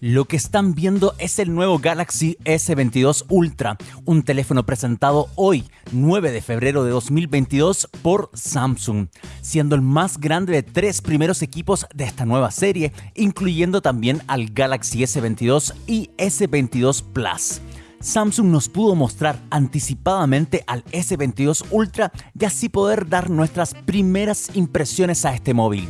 Lo que están viendo es el nuevo Galaxy S22 Ultra, un teléfono presentado hoy, 9 de febrero de 2022, por Samsung, siendo el más grande de tres primeros equipos de esta nueva serie, incluyendo también al Galaxy S22 y S22 Plus. Samsung nos pudo mostrar anticipadamente al S22 Ultra y así poder dar nuestras primeras impresiones a este móvil.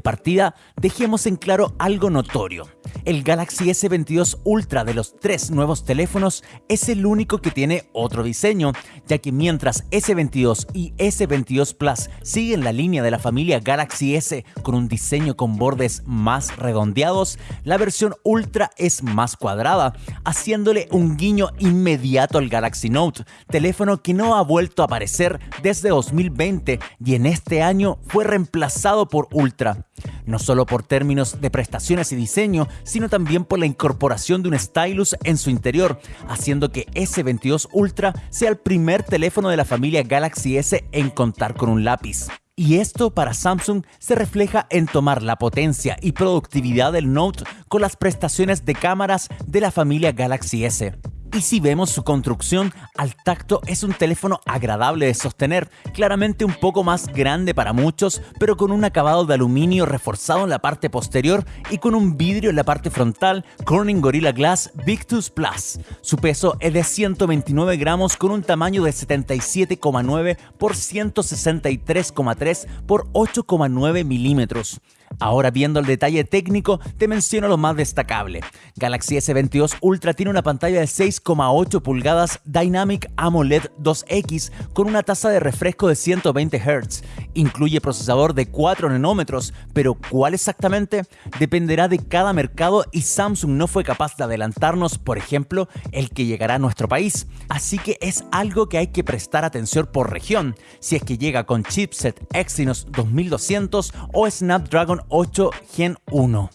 Partida, dejemos en claro algo notorio. El Galaxy S22 Ultra de los tres nuevos teléfonos es el único que tiene otro diseño, ya que mientras S22 y S22 Plus siguen la línea de la familia Galaxy S con un diseño con bordes más redondeados, la versión Ultra es más cuadrada, haciéndole un guiño inmediato al Galaxy Note, teléfono que no ha vuelto a aparecer desde 2020 y en este año fue reemplazado por Ultra no solo por términos de prestaciones y diseño, sino también por la incorporación de un stylus en su interior, haciendo que S22 Ultra sea el primer teléfono de la familia Galaxy S en contar con un lápiz. Y esto para Samsung se refleja en tomar la potencia y productividad del Note con las prestaciones de cámaras de la familia Galaxy S. Y si vemos su construcción, al tacto es un teléfono agradable de sostener, claramente un poco más grande para muchos, pero con un acabado de aluminio reforzado en la parte posterior y con un vidrio en la parte frontal Corning Gorilla Glass Victus Plus. Su peso es de 129 gramos con un tamaño de 77,9 por 163,3 por 8,9 milímetros. Ahora viendo el detalle técnico, te menciono lo más destacable. Galaxy S22 Ultra tiene una pantalla de 6,8 pulgadas Dynamic AMOLED 2X con una tasa de refresco de 120 Hz. Incluye procesador de 4 nanómetros, pero ¿cuál exactamente? Dependerá de cada mercado y Samsung no fue capaz de adelantarnos, por ejemplo, el que llegará a nuestro país. Así que es algo que hay que prestar atención por región, si es que llega con chipset Exynos 2200 o Snapdragon 8 Gen 1.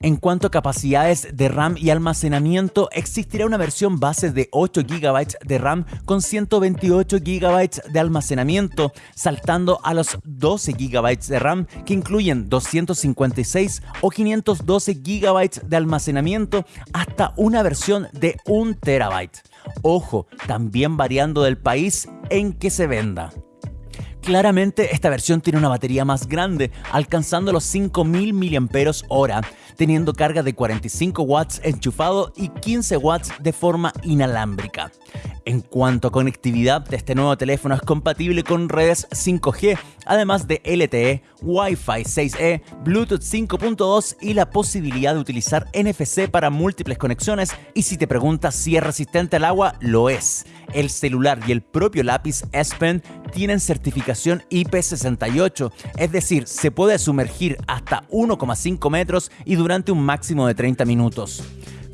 En cuanto a capacidades de RAM y almacenamiento, existirá una versión base de 8 GB de RAM con 128 GB de almacenamiento, saltando a los 12 GB de RAM que incluyen 256 o 512 GB de almacenamiento hasta una versión de 1 TB. Ojo, también variando del país en que se venda. Claramente esta versión tiene una batería más grande, alcanzando los 5000 mAh, teniendo carga de 45 watts enchufado y 15 watts de forma inalámbrica. En cuanto a conectividad, este nuevo teléfono es compatible con redes 5G, además de LTE, Wi-Fi 6E, Bluetooth 5.2 y la posibilidad de utilizar NFC para múltiples conexiones. Y si te preguntas si es resistente al agua, lo es. El celular y el propio lápiz S Pen tienen certificación IP68, es decir, se puede sumergir hasta 1,5 metros y durante un máximo de 30 minutos.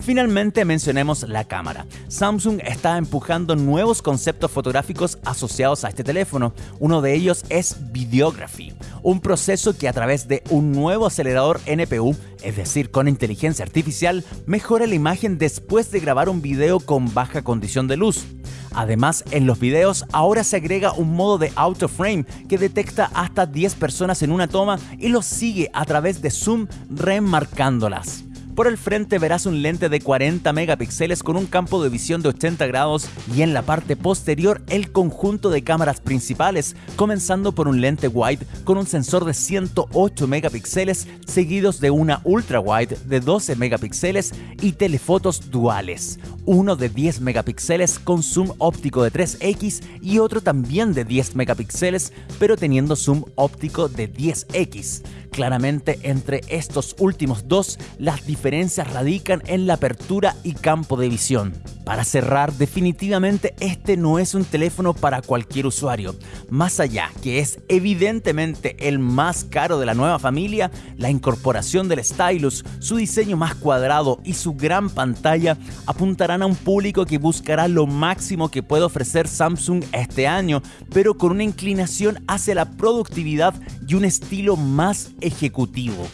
Finalmente mencionemos la cámara. Samsung está empujando nuevos conceptos fotográficos asociados a este teléfono. Uno de ellos es Videography, un proceso que a través de un nuevo acelerador NPU, es decir, con inteligencia artificial, mejora la imagen después de grabar un video con baja condición de luz. Además, en los videos ahora se agrega un modo de auto frame que detecta hasta 10 personas en una toma y los sigue a través de zoom remarcándolas. Por el frente verás un lente de 40 megapíxeles con un campo de visión de 80 grados y en la parte posterior el conjunto de cámaras principales, comenzando por un lente wide con un sensor de 108 megapíxeles seguidos de una ultra wide de 12 megapíxeles y telefotos duales, uno de 10 megapíxeles con zoom óptico de 3x y otro también de 10 megapíxeles pero teniendo zoom óptico de 10x. Claramente entre estos últimos dos, las diferencias radican en la apertura y campo de visión. Para cerrar, definitivamente este no es un teléfono para cualquier usuario. Más allá que es evidentemente el más caro de la nueva familia, la incorporación del stylus, su diseño más cuadrado y su gran pantalla apuntarán a un público que buscará lo máximo que puede ofrecer Samsung este año, pero con una inclinación hacia la productividad y un estilo más ejecutivo.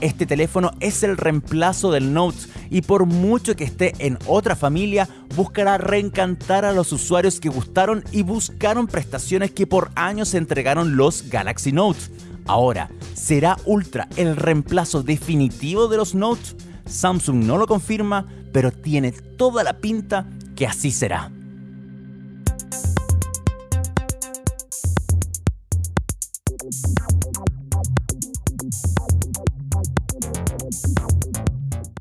Este teléfono es el reemplazo del Note y por mucho que esté en otra familia, buscará reencantar a los usuarios que gustaron y buscaron prestaciones que por años entregaron los Galaxy Note. Ahora, ¿será Ultra el reemplazo definitivo de los Note? Samsung no lo confirma, pero tiene toda la pinta que así será.